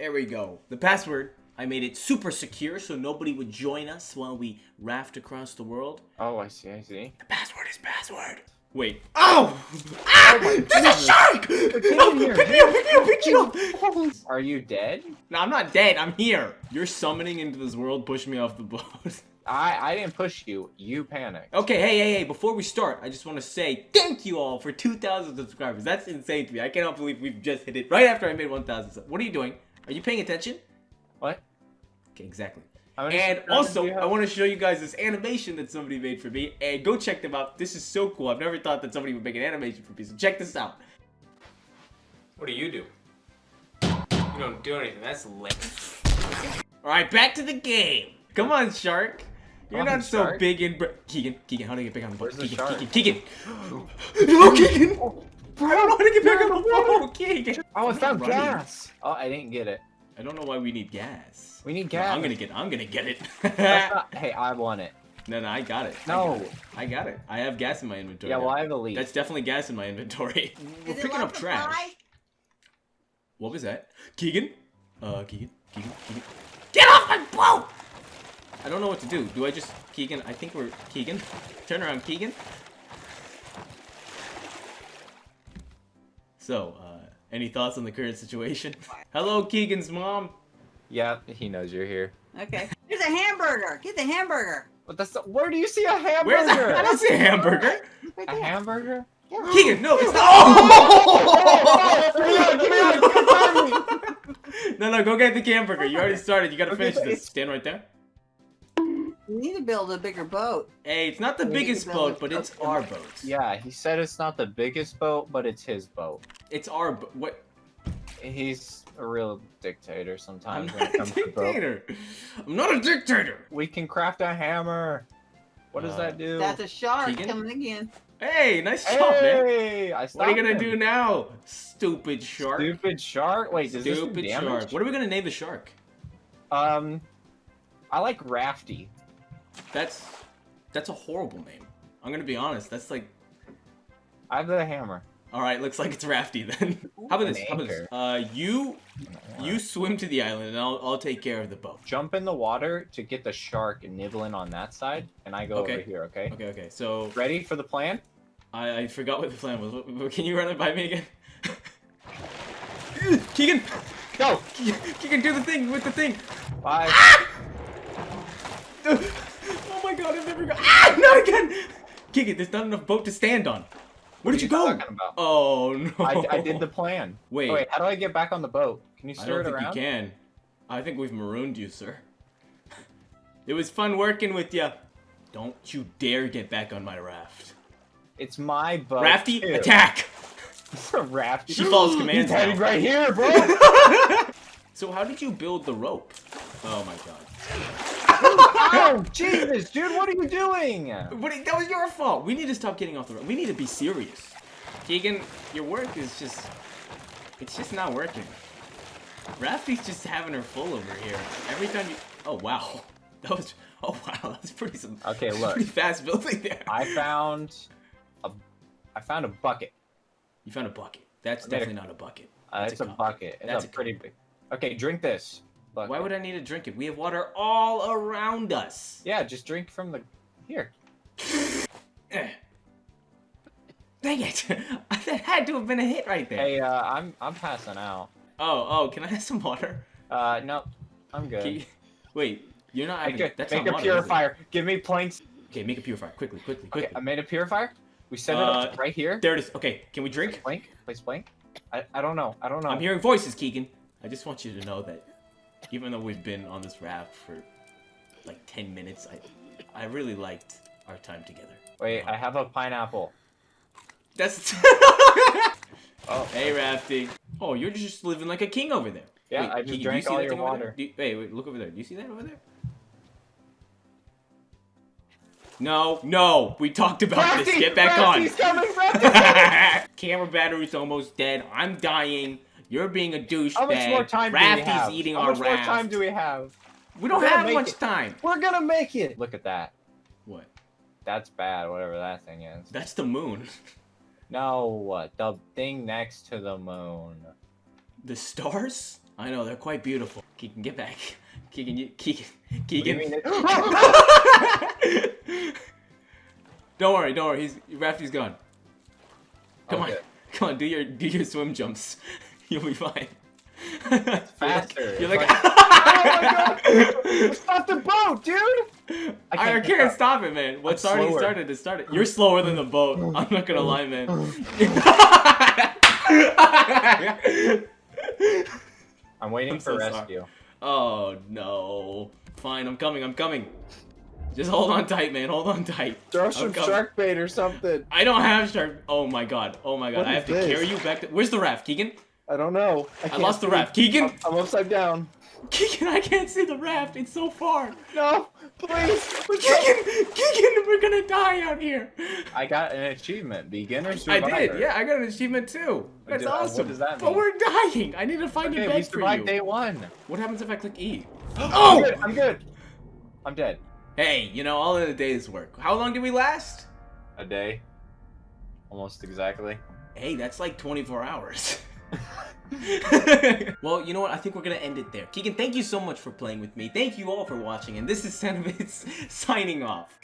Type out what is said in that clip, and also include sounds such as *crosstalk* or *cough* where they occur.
There we go. The password. I made it super secure so nobody would join us while we raft across the world. Oh, I see, I see. The password is password. Wait. Oh! Ah! There's a shark! No, pick me up, pick me up, pick me up! *laughs* Are you dead? No, I'm not dead. I'm here. You're summoning into this world. Push me off the boat. *laughs* I I didn't push you. You panicked. Okay, hey, hey, hey, before we start, I just want to say thank you all for 2,000 subscribers. That's insane to me. I cannot believe we've just hit it right after I made 1,000. What are you doing? Are you paying attention? What? Okay, exactly. And also. I want to show you guys this animation that somebody made for me. And go check them out. This is so cool. I've never thought that somebody would make an animation for me. So check this out. What do you do? You don't do anything. That's lame. Alright, back to the game. Come on, Shark. You're on, not so big in... Keegan, Keegan, how do I get back on the boat? Where's the Keegan. Keegan, Keegan. *gasps* no, Keegan. *laughs* I don't know how to get back on the boat. Keegan. Oh, I I'm found not gas. Oh, I didn't get it. I don't know why we need gas. We need No, gas. I'm gonna get. I'm gonna get it. Not- *laughs* hey, I want it. no, no, I got it. I No. got it. I got it. I have gas in my inventory. Yeah, well, I have a lead. That's definitely gas in my inventory. *laughs* We're Is it picking like up trash. fly? What was that? Keegan? Uh, Keegan? Keegan? Keegan? Get off my boat! I don't know what to do. Do I just... Keegan, I think we're... Keegan? Turn around, Keegan. So, uh, any thoughts on the current situation? *laughs* Hello, Keegan's mom. Yeah, he knows you're here. Okay. There's a hamburger. Get the hamburger. But that's the, where do you see a hamburger? Where's that? I don't see a hamburger. Right a there. Oh! hamburger? Keegan, no, it's not. no, no, go get the hamburger. You already started. You gotta finish but this. Stand right there. We need to build a bigger boat. Hey, it's not the We biggest boat, but it's our boat. Yeah, he said it's not the biggest boat, but it's his boat. It's our boat. What? He's a real dictator sometimes. I'm sometimes when not it a comes to dictator. I'm not a dictator. We can craft a hammer. What does Uh, that do? That's a shark Keegan? coming again. Hey, nice job, man. hey, I What are you gonna him. do now, stupid shark? Stupid shark. Wait, does this do damage? shark. What are we gonna name the shark? Um, I like Rafty. That's that's a horrible name. I'm gonna be honest. That's like, I have the hammer. all right, looks like it's Rafty then. How about this? How about this? Uh, you you swim to the island, and I'll I'll take care of the boat. Jump in the water to get the shark nibbling on that side, and I go Okay. over here. Okay. Okay, okay. So Ready for the plan? I, I forgot what the plan was. Can you run it by me again? *laughs* Keegan, Go. Keegan, do the thing with the thing. Bye. Oh *laughs* my god, I've never got. Ah, not again! Keegan, there's not enough boat to stand on. Where did you are go? Oh no. I, I did the plan. Wait. Oh, wait, how do I get back on the boat? Can you steer it around? I don't think you can. I think we've marooned you, sir. *laughs* It was fun working with you. Don't you dare get back on my raft. It's my boat. Rafty, too. attack! *laughs* Rafty. She follows commands He's heading right here, bro. *laughs* So how did you build the rope? Oh my god. Oh, *laughs* Jesus, dude, what are you doing? But it- that was your fault. We need to stop getting off the road. We need to be serious. Keegan, your work is just... It's just not working. Rafty's just having her full over here. Every time you... Oh, wow. *laughs* That was... Oh, wow. That's pretty... Some, Okay, look. Pretty fast building there. I found a, I found a bucket. You found a bucket. That's I made a- definitely not a bucket. Uh, That's it's a a, bucket. It's That's a, a pretty big. Okay, drink this. Bucket. Why would I need to drink it? We have water all around us. Yeah, just drink from the. Here. Eh. Dang it! *laughs* that had to have been a hit right there. Hey, uh, I'm I'm passing out. Oh, oh, can I have some water? Uh, no, I'm good. You- Wait, you're not having... Make a, That's make a water, purifier. Give me points. Okay, make a purifier. Quickly, quickly, Okay. I made a purifier. We set it Uh, up right here. There it is. Okay, can we drink? Blank. Place blank. I, I don't know. I don't know. I'm hearing voices, Keegan. I just want you to know that even though we've been on this raft for like 10 minutes, I I really liked our time together. Wait, I have a pineapple. That's *laughs* Oh, Hey, Rafty. Oh, you're just living like a king over there. Yeah, Wait, I just you drank see all that your thing over there? water. You- wait, wait, look over there. Do you see that over there? No, no, we talked about this. Get back Rafty's coming, Rafty's *laughs* on. Camera battery's almost dead. I'm dying. You're being a douchebag. How much more time do we have? eating How our much raft. more time do we have? we don't have much it. time. We're gonna make it. Look at that. What? That's bad. Whatever that thing is. That's the moon. *laughs* No, what? The thing next to the moon. The stars? I know they're quite beautiful. Keegan, get back. *laughs* Keegan, you, Keegan, What do Keegan. *laughs* don't worry, don't worry. He's Rafty's gone. Come Okay. on, come on. Do your do your swim jumps. *laughs* You'll be fine. *laughs* faster. You're like. If It's not *laughs* the boat, dude. I, I can't, can't- stop it, man. What's I'm already slower. started? It started. You're slower than the boat. Oh, I'm not gonna oh, lie, man. Oh. I'm waiting I'm for so sorry. rescue. oh no. Fine, I'm coming. I'm coming. Just hold on tight, man. Hold on tight. Throw I'm some coming. shark bait or something. I don't have shark. Oh my god. Oh my god. What I have to this? carry you back. To... Where's the raft, Keegan? I don't know. I, I can't lost the raft. Keegan. I'm, I'm upside down. Keegan, I can't see the raft. It's so far. No, please. Keegan, Keegan, we're gonna die out here. I got an achievement. Beginner I did. Yeah, I got an achievement too. That's Did- uh, what awesome. does that mean? But we're dying. I need to find a Okay, we bed for survived you. day one. What happens if I click E? *gasps* I'm Oh! good. I'm good. I'm dead. Hey, you know, all in a day's work. How long did we last? A day. Almost exactly. Hey, that's like 24 hours. *laughs* *laughs* well, you know what? I think we're gonna end it there. Keegan, thank you so much for playing with me. Thank you all for watching, and this is Sanovitz *laughs* signing off.